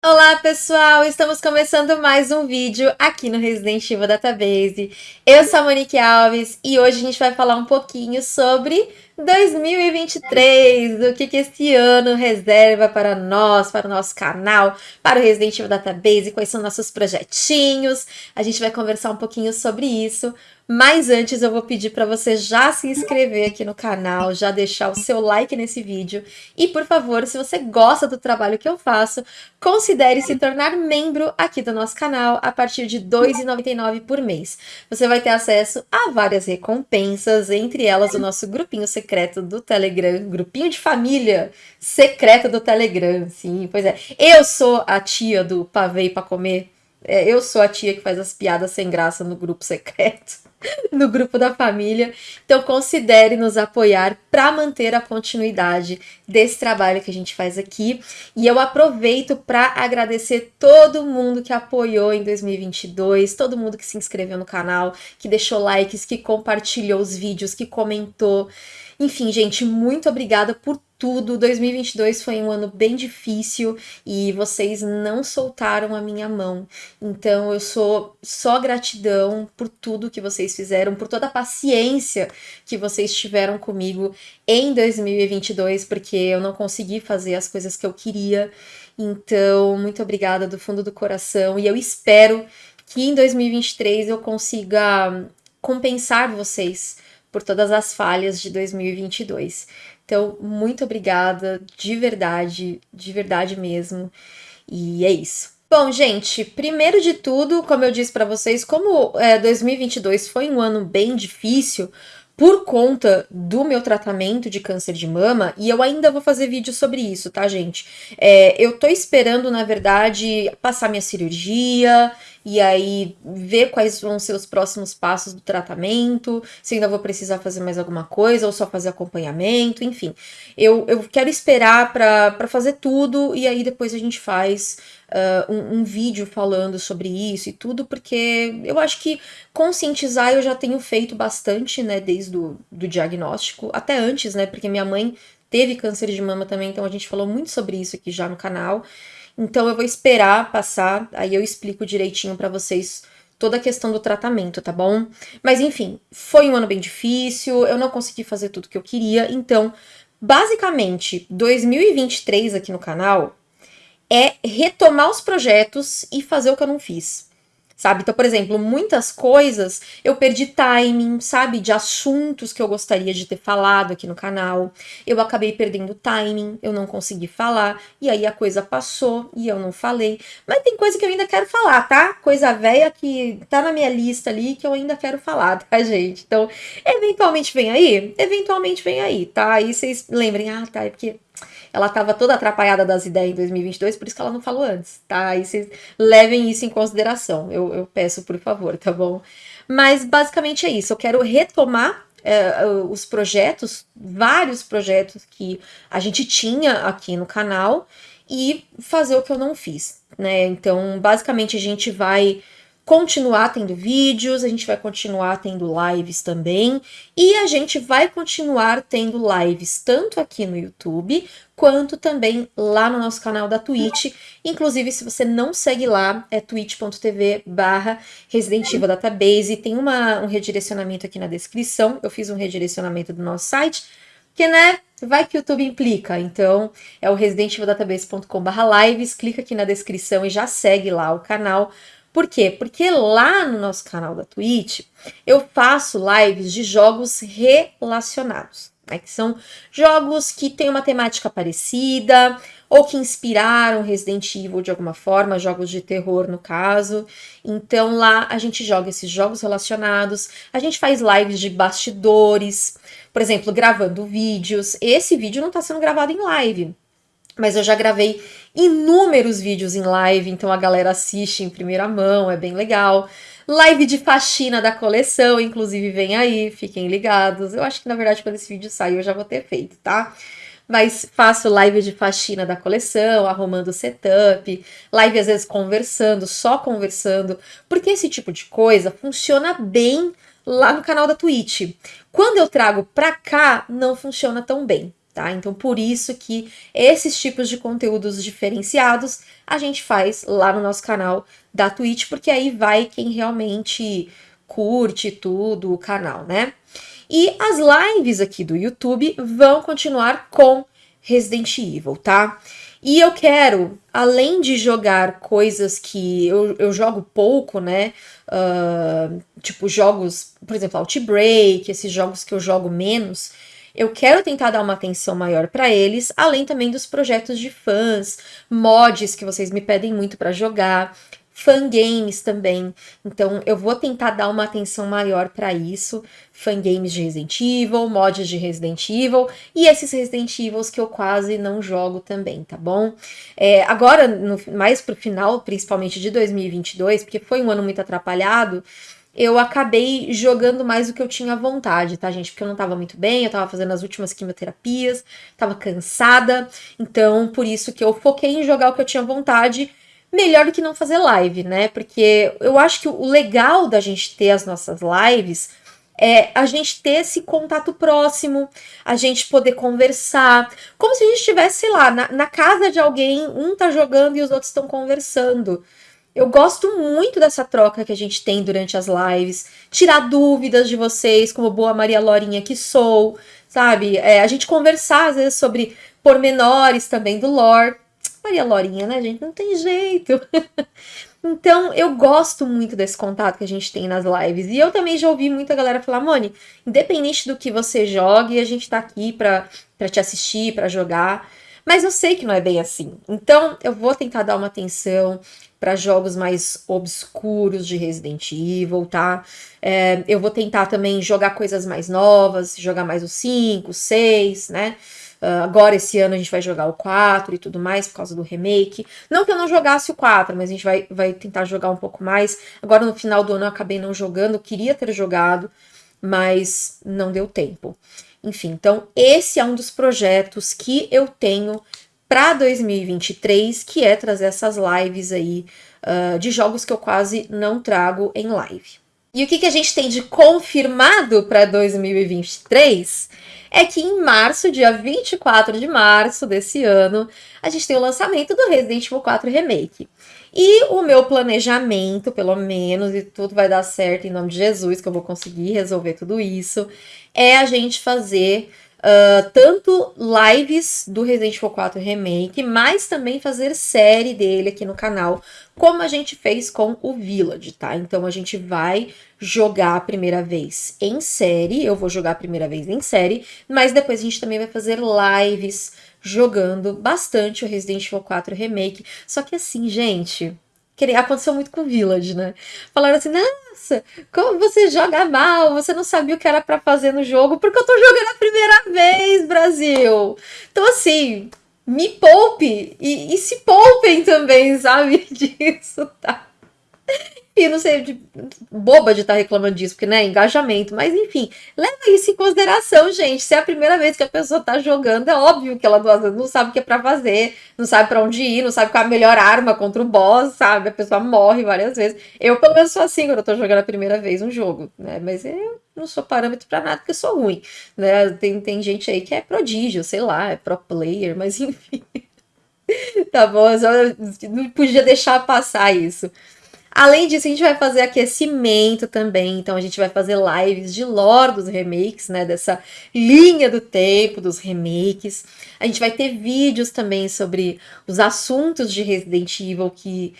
Olá pessoal, estamos começando mais um vídeo aqui no Resident Evil Database. Eu sou a Monique Alves e hoje a gente vai falar um pouquinho sobre 2023, o que, que esse ano reserva para nós, para o nosso canal, para o Resident Evil Database, quais são nossos projetinhos. A gente vai conversar um pouquinho sobre isso, mas antes eu vou pedir para você já se inscrever aqui no canal, já deixar o seu like nesse vídeo e, por favor, se você gosta do trabalho que eu faço, considere se tornar membro aqui do nosso canal a partir de R$ 2,99 por mês. Você vai ter acesso a várias recompensas, entre elas o nosso grupinho secreto do Telegram, grupinho de família secreto do Telegram, sim, pois é. Eu sou a tia do pavê para comer, é, eu sou a tia que faz as piadas sem graça no grupo secreto. no grupo da família. Então considere nos apoiar para manter a continuidade desse trabalho que a gente faz aqui. E eu aproveito para agradecer todo mundo que apoiou em 2022, todo mundo que se inscreveu no canal, que deixou likes, que compartilhou os vídeos, que comentou. Enfim, gente, muito obrigada por tudo. 2022 foi um ano bem difícil e vocês não soltaram a minha mão. Então eu sou só gratidão por tudo que vocês fizeram, por toda a paciência que vocês tiveram comigo em 2022, porque eu não consegui fazer as coisas que eu queria. Então, muito obrigada do fundo do coração e eu espero que em 2023 eu consiga compensar vocês por todas as falhas de 2022. Então, muito obrigada, de verdade, de verdade mesmo. E é isso. Bom, gente, primeiro de tudo, como eu disse para vocês, como é, 2022 foi um ano bem difícil, por conta do meu tratamento de câncer de mama, e eu ainda vou fazer vídeo sobre isso, tá, gente? É, eu tô esperando, na verdade, passar minha cirurgia e aí ver quais vão ser os próximos passos do tratamento, se ainda vou precisar fazer mais alguma coisa ou só fazer acompanhamento, enfim. Eu, eu quero esperar para fazer tudo e aí depois a gente faz uh, um, um, vídeo falando sobre isso e tudo, porque eu acho que conscientizar eu já tenho feito bastante, né, desde o do diagnóstico, até antes, né, porque minha mãe teve câncer de mama também, então a gente falou muito sobre isso aqui já no canal. Então eu vou esperar passar, aí eu explico direitinho para vocês toda a questão do tratamento, tá bom? Mas enfim, foi um ano bem difícil, eu não consegui fazer tudo que eu queria, então, basicamente, 2023 aqui no canal é retomar os projetos e fazer o que eu não fiz. Sabe? Então, por exemplo, muitas coisas eu perdi timing, sabe? De assuntos que eu gostaria de ter falado aqui no canal. Eu acabei perdendo timing, eu não consegui falar, e aí a coisa passou e eu não falei. Mas tem coisa que eu ainda quero falar, tá? Coisa velha que tá na minha lista ali que eu ainda quero falar, tá, gente? Então, eventualmente vem aí? Eventualmente vem aí, tá? Aí vocês lembrem, ah, tá, é porque ela estava toda atrapalhada das ideias em 2022, por isso que ela não falou antes, tá? Aí vocês levem isso em consideração, eu, eu peço por favor, tá bom? Mas basicamente é isso, eu quero retomar é, os projetos, vários projetos que a gente tinha aqui no canal e fazer o que eu não fiz, né? Então, basicamente a gente vai continuar tendo vídeos, a gente vai continuar tendo lives também, e a gente vai continuar tendo lives tanto aqui no YouTube, quanto também lá no nosso canal da Twitch. Inclusive, se você não segue lá, é twitch.tv barra Resident Evil Database, tem uma, um redirecionamento aqui na descrição, eu fiz um redirecionamento do nosso site, que né, vai que o YouTube implica, então é o residentevildatabase.com.br lives, clica aqui na descrição e já segue lá o canal, por quê? Porque lá no nosso canal da Twitch eu faço lives de jogos relacionados, né? que são jogos que têm uma temática parecida ou que inspiraram Resident Evil de alguma forma, jogos de terror no caso. Então lá a gente joga esses jogos relacionados, a gente faz lives de bastidores, por exemplo, gravando vídeos. Esse vídeo não está sendo gravado em live, mas eu já gravei inúmeros vídeos em live, então a galera assiste em primeira mão, é bem legal. Live de faxina da coleção, inclusive vem aí, fiquem ligados. Eu acho que na verdade quando esse vídeo sair eu já vou ter feito, tá? Mas faço live de faxina da coleção, arrumando setup, live às vezes conversando, só conversando, porque esse tipo de coisa funciona bem lá no canal da Twitch. Quando eu trago pra cá, não funciona tão bem tá? Então, por isso que esses tipos de conteúdos diferenciados a gente faz lá no nosso canal da Twitch, porque aí vai quem realmente curte tudo o canal, né? E as lives aqui do YouTube vão continuar com Resident Evil, tá? E eu quero, além de jogar coisas que eu, eu jogo pouco, né? Uh, tipo jogos, por exemplo, Outbreak, esses jogos que eu jogo menos, eu quero tentar dar uma atenção maior para eles, além também dos projetos de fãs, mods que vocês me pedem muito para jogar fangames também. Então eu vou tentar dar uma atenção maior para isso. Fangames de Resident Evil, mods de Resident Evil e esses Resident Evils que eu quase não jogo também, tá bom? É, agora, no, mais pro final, principalmente de 2022, porque foi um ano muito atrapalhado, eu acabei jogando mais do que eu tinha vontade, tá, gente? Porque eu não tava muito bem, eu tava fazendo as últimas quimioterapias, tava cansada, então por isso que eu foquei em jogar o que eu tinha vontade melhor do que não fazer live, né? Porque eu acho que o legal da gente ter as nossas lives é a gente ter esse contato próximo, a gente poder conversar, como se a gente estivesse, sei lá, na, na casa de alguém, um tá jogando e os outros estão conversando. Eu gosto muito dessa troca que a gente tem durante as lives, tirar dúvidas de vocês, como boa Maria Lorinha que sou, sabe? É, a gente conversar às vezes sobre pormenores também do lore. Maria Lorinha, né, gente? Não tem jeito. então, eu gosto muito desse contato que a gente tem nas lives. E eu também já ouvi muita galera falar, Moni, independente do que você jogue, a gente tá aqui pra, pra te assistir, pra jogar. Mas eu sei que não é bem assim. Então, eu vou tentar dar uma atenção para jogos mais obscuros de Resident Evil, tá? É, eu vou tentar também jogar coisas mais novas, jogar mais o 5, 6, né? Uh, agora, esse ano, a gente vai jogar o 4 e tudo mais, por causa do remake. Não que eu não jogasse o 4, mas a gente vai, vai tentar jogar um pouco mais. Agora, no final do ano, eu acabei não jogando, queria ter jogado, mas não deu tempo. Enfim, então, esse é um dos projetos que eu tenho para 2023, que é trazer essas lives aí uh, de jogos que eu quase não trago em live. E o que, que a gente tem de confirmado para 2023 é que em março, dia 24 de março desse ano, a gente tem o lançamento do Resident Evil 4 Remake. E o meu planejamento, pelo menos, e tudo vai dar certo em nome de Jesus, que eu vou conseguir resolver tudo isso, é a gente fazer Uh, tanto lives do Resident Evil 4 Remake, mas também fazer série dele aqui no canal, como a gente fez com o Village, tá? Então a gente vai jogar a primeira vez em série, eu vou jogar a primeira vez em série, mas depois a gente também vai fazer lives jogando bastante o Resident Evil 4 Remake. Só que assim, gente, aconteceu muito com o Village, né? Falaram assim, nossa, como você joga mal, você não sabia o que era para fazer no jogo, porque eu tô jogando a primeira vez, Brasil. Então, assim, me poupe e, e se poupem também, sabe, disso, tá? E não sei, de, boba de estar tá reclamando disso, porque, né, engajamento. Mas, enfim, leva isso em consideração, gente. Se é a primeira vez que a pessoa tá jogando, é óbvio que ela não sabe o que é pra fazer, não sabe para onde ir, não sabe qual é a melhor arma contra o boss, sabe? A pessoa morre várias vezes. Eu, pelo menos, sou assim quando eu tô jogando a primeira vez um jogo, né? Mas eu não sou parâmetro para nada porque eu sou ruim, né? Tem, tem gente aí que é prodígio, sei lá, é pro player, mas enfim. tá bom, eu não podia deixar passar isso. Além disso, a gente vai fazer aquecimento também, então a gente vai fazer lives de lore dos remakes, né, dessa linha do tempo dos remakes. A gente vai ter vídeos também sobre os assuntos de Resident Evil que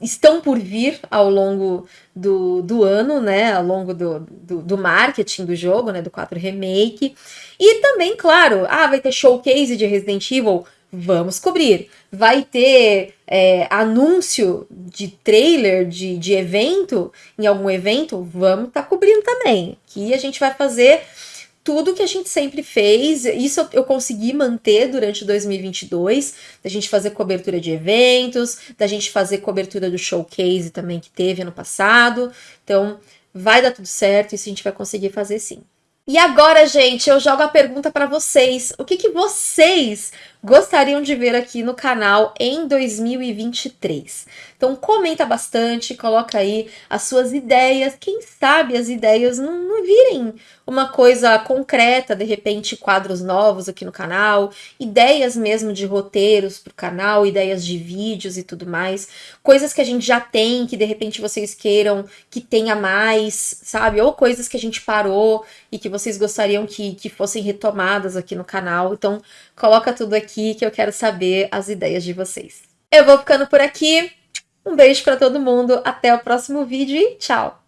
estão por vir ao longo do, do ano, né, ao longo do, do, do marketing do jogo, né, do 4 Remake. E também, claro, ah, vai ter showcase de Resident Evil Vamos cobrir. Vai ter é, anúncio de trailer de, de evento, em algum evento? Vamos estar tá cobrindo também. Que a gente vai fazer tudo que a gente sempre fez. Isso eu consegui manter durante 2022, da gente fazer cobertura de eventos, da gente fazer cobertura do showcase também que teve ano passado. Então, vai dar tudo certo, isso a gente vai conseguir fazer sim. E agora, gente, eu jogo a pergunta para vocês. O que, que vocês gostariam de ver aqui no canal em 2023. Então comenta bastante, coloca aí as suas ideias, quem sabe as ideias não, não virem uma coisa concreta, de repente quadros novos aqui no canal, ideias mesmo de roteiros para o canal, ideias de vídeos e tudo mais, coisas que a gente já tem, que de repente vocês queiram que tenha mais, sabe? Ou coisas que a gente parou e que vocês gostariam que, que fossem retomadas aqui no canal. Então coloca tudo aqui que eu quero saber as ideias de vocês. Eu vou ficando por aqui. Um beijo para todo mundo, até o próximo vídeo e tchau!